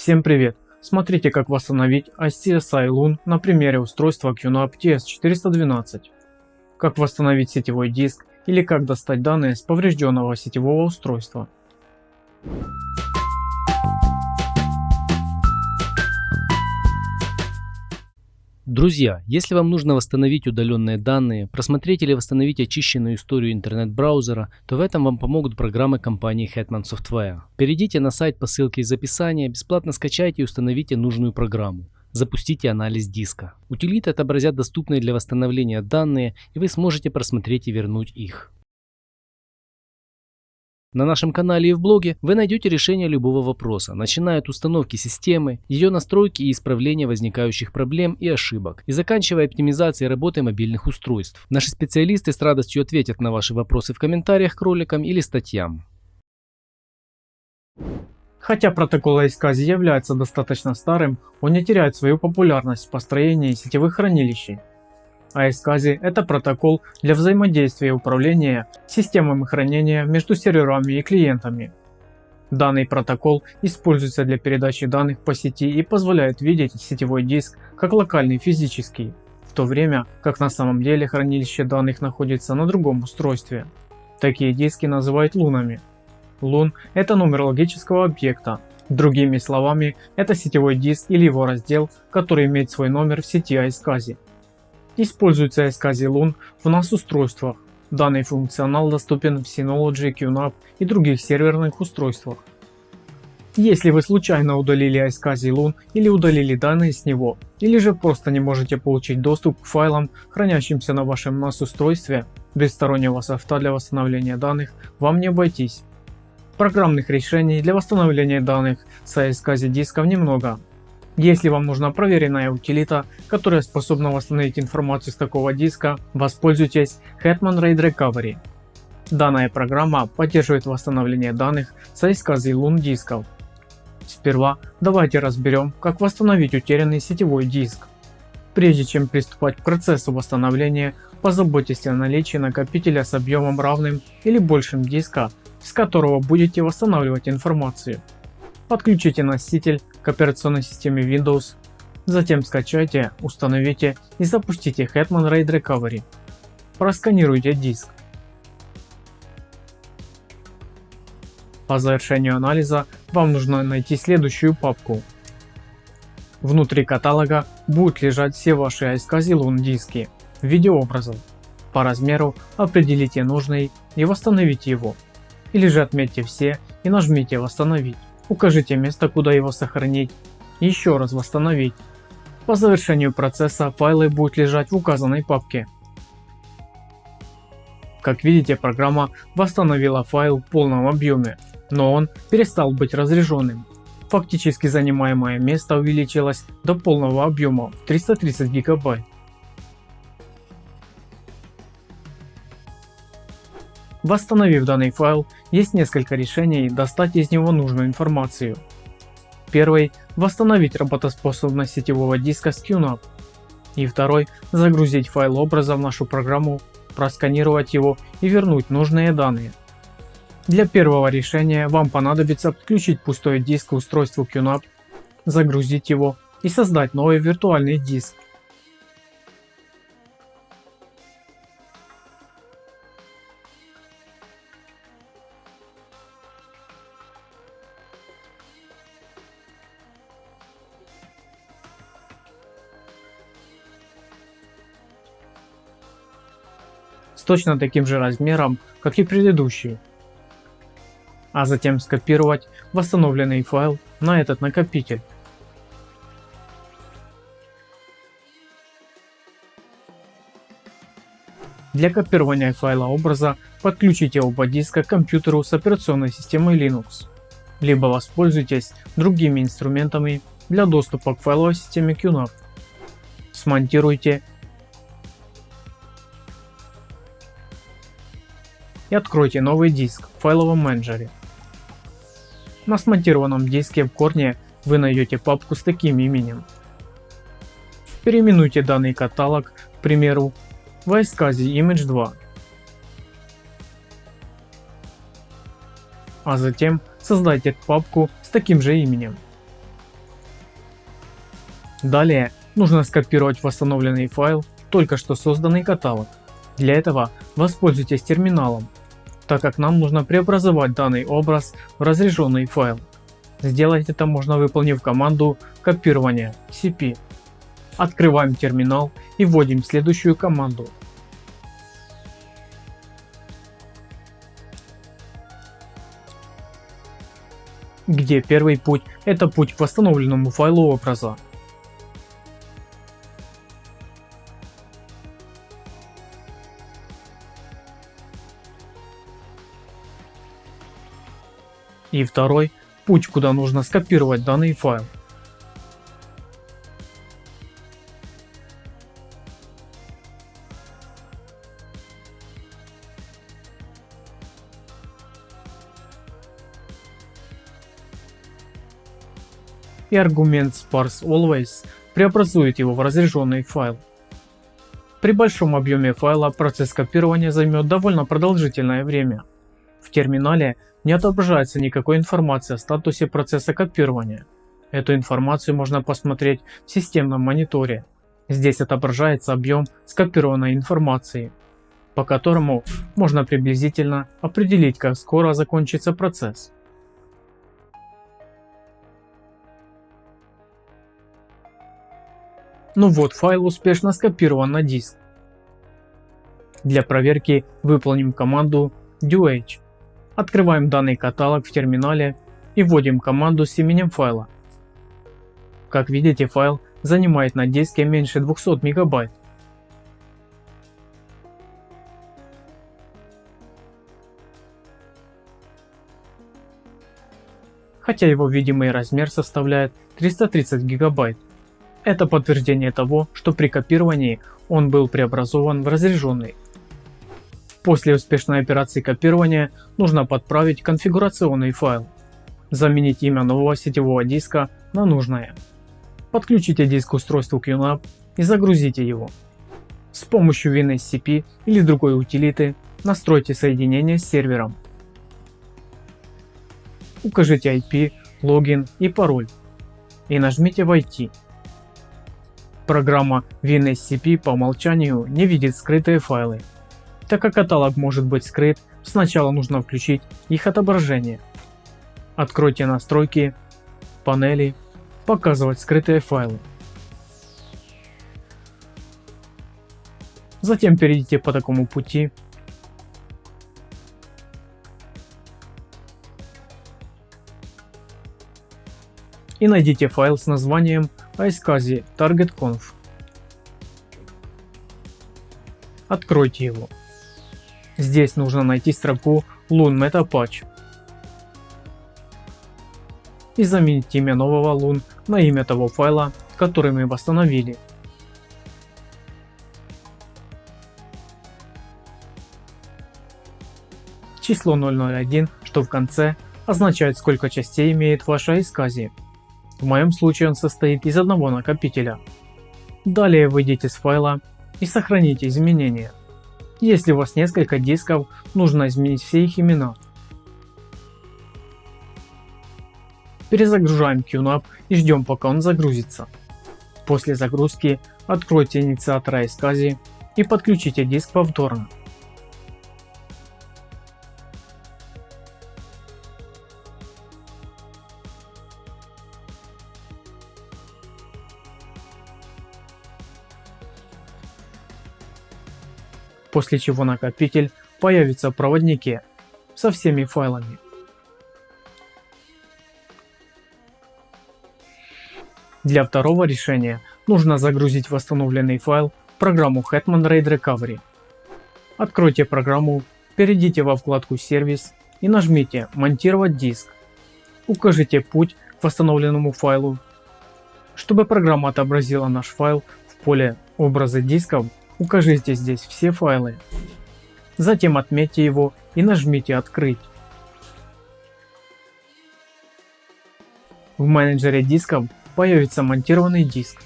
Всем привет! Смотрите как восстановить ICSI Loon на примере устройства QNAP TS412. Как восстановить сетевой диск или как достать данные с поврежденного сетевого устройства. Друзья, если вам нужно восстановить удаленные данные, просмотреть или восстановить очищенную историю интернет-браузера, то в этом вам помогут программы компании Hetman Software. Перейдите на сайт по ссылке из описания, бесплатно скачайте и установите нужную программу. Запустите анализ диска. Утилиты отобразят доступные для восстановления данные, и вы сможете просмотреть и вернуть их. На нашем канале и в блоге вы найдете решение любого вопроса, начиная от установки системы, ее настройки и исправления возникающих проблем и ошибок, и заканчивая оптимизацией работы мобильных устройств. Наши специалисты с радостью ответят на ваши вопросы в комментариях к роликам или статьям. Хотя протокол iSCSI является достаточно старым, он не теряет свою популярность в построении сетевых хранилищей. iSCSI – это протокол для взаимодействия и управления системами хранения между серверами и клиентами. Данный протокол используется для передачи данных по сети и позволяет видеть сетевой диск как локальный физический, в то время как на самом деле хранилище данных находится на другом устройстве. Такие диски называют лунами. Лун – это номер логического объекта. Другими словами, это сетевой диск или его раздел, который имеет свой номер в сети iSCSI. Используется Loon в NAS устройствах. Данный функционал доступен в Synology, QNAP и других серверных устройствах. Если вы случайно удалили iSCSI или удалили данные с него, или же просто не можете получить доступ к файлам, хранящимся на вашем NAS устройстве, без стороннего софта для восстановления данных вам не обойтись. Программных решений для восстановления данных с iSCSI дисков немного, если вам нужна проверенная утилита, которая способна восстановить информацию с такого диска, воспользуйтесь Hetman RAID Recovery. Данная программа поддерживает восстановление данных с iSCSI Loon дисков. Сперва давайте разберем, как восстановить утерянный сетевой диск. Прежде чем приступать к процессу восстановления, позаботьтесь о наличии накопителя с объемом равным или большим диска, с которого будете восстанавливать информацию. Подключите носитель к операционной системе Windows, затем скачайте, установите и запустите Hetman RAID Recovery. Просканируйте диск. По завершению анализа вам нужно найти следующую папку. Внутри каталога будут лежать все ваши Loon диски в виде образов. По размеру определите нужный и восстановите его. Или же отметьте все и нажмите восстановить. Укажите место, куда его сохранить. Еще раз восстановить. По завершению процесса файлы будут лежать в указанной папке. Как видите, программа восстановила файл в полном объеме, но он перестал быть разряженным. Фактически занимаемое место увеличилось до полного объема в 330 гигабайт. Восстановив данный файл, есть несколько решений достать из него нужную информацию. Первый – восстановить работоспособность сетевого диска с QNAP. И второй – загрузить файл образа в нашу программу, просканировать его и вернуть нужные данные. Для первого решения вам понадобится подключить пустой диск к устройству QNAP, загрузить его и создать новый виртуальный диск. С точно таким же размером, как и предыдущий. А затем скопировать восстановленный файл на этот накопитель. Для копирования файла образа подключите оба диска к компьютеру с операционной системой Linux, либо воспользуйтесь другими инструментами для доступа к файловой системе QNAP. Смонтируйте и откройте новый диск в файловом менеджере. На смонтированном диске в корне вы найдете папку с таким именем. Переименуйте данный каталог, к примеру, в iSCSI Image 2. А затем создайте папку с таким же именем. Далее нужно скопировать восстановленный файл только что созданный каталог. Для этого воспользуйтесь терминалом, так как нам нужно преобразовать данный образ в разряженный файл. Сделать это можно выполнив команду копирования cp. Открываем терминал и вводим следующую команду где первый путь это путь к восстановленному файлу образа. И второй путь, куда нужно скопировать данный файл. и аргумент sparse_always преобразует его в разряженный файл. При большом объеме файла процесс копирования займет довольно продолжительное время. В терминале не отображается никакой информации о статусе процесса копирования. Эту информацию можно посмотреть в системном мониторе. Здесь отображается объем скопированной информации, по которому можно приблизительно определить как скоро закончится процесс. Ну вот, файл успешно скопирован на диск. Для проверки выполним команду do Открываем данный каталог в терминале и вводим команду с именем файла. Как видите, файл занимает на диске меньше 200 мегабайт. Хотя его видимый размер составляет 330 гигабайт. Это подтверждение того, что при копировании он был преобразован в разряженный. После успешной операции копирования нужно подправить конфигурационный файл, заменить имя нового сетевого диска на нужное. Подключите диск устройству QNAP и загрузите его. С помощью WinSCP или другой утилиты настройте соединение с сервером. Укажите IP, логин и пароль и нажмите «Войти». Программа WinSCP по умолчанию не видит скрытые файлы. Так как каталог может быть скрыт, сначала нужно включить их отображение. Откройте настройки, панели, показывать скрытые файлы. Затем перейдите по такому пути и найдите файл с названием iSCSI targetconf. Откройте его. Здесь нужно найти строку Loon Metapatch и заменить имя нового Loon на имя того файла, который мы восстановили. Число 001, что в конце, означает сколько частей имеет ваша iSCSI. В моем случае он состоит из одного накопителя. Далее выйдите с файла и сохраните изменения. Если у вас несколько дисков, нужно изменить все их имена. Перезагружаем QNAP и ждем пока он загрузится. После загрузки откройте инициатор iSCSI и подключите диск повторно. После чего накопитель появится в проводнике со всеми файлами. Для второго решения нужно загрузить восстановленный файл в программу Hetman RAID Recovery. Откройте программу, перейдите во вкладку «Сервис» и нажмите «Монтировать диск». Укажите путь к восстановленному файлу. Чтобы программа отобразила наш файл в поле «Образы дисков», Укажите здесь все файлы. Затем отметьте его и нажмите «Открыть». В менеджере дисков появится монтированный диск.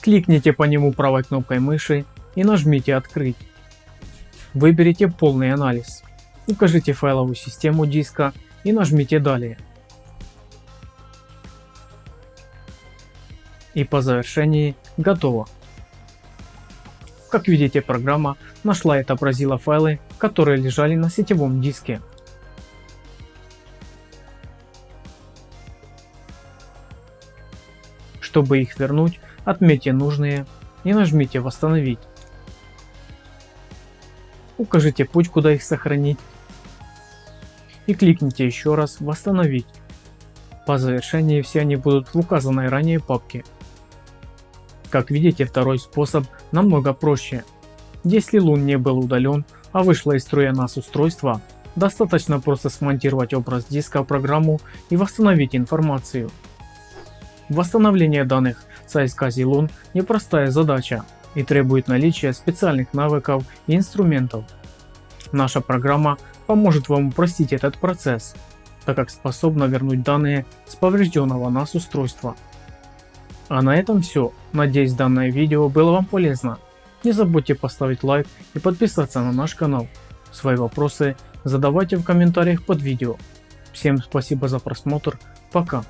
Кликните по нему правой кнопкой мыши и нажмите «Открыть». Выберите полный анализ. Укажите файловую систему диска и нажмите «Далее». И по завершении готово. Как видите программа нашла и отобразила файлы, которые лежали на сетевом диске. Чтобы их вернуть, отметьте нужные и нажмите «Восстановить». Укажите путь, куда их сохранить и кликните еще раз «Восстановить». По завершении все они будут в указанной ранее папке. Как видите, второй способ намного проще. Если лун не был удален, а вышло из строя NAS устройство, достаточно просто смонтировать образ диска в программу и восстановить информацию. Восстановление данных с iSCSI непростая задача и требует наличия специальных навыков и инструментов. Наша программа поможет вам упростить этот процесс, так как способна вернуть данные с поврежденного NAS устройства. А на этом все. Надеюсь данное видео было вам полезно. Не забудьте поставить лайк и подписаться на наш канал. Свои вопросы задавайте в комментариях под видео. Всем спасибо за просмотр. Пока.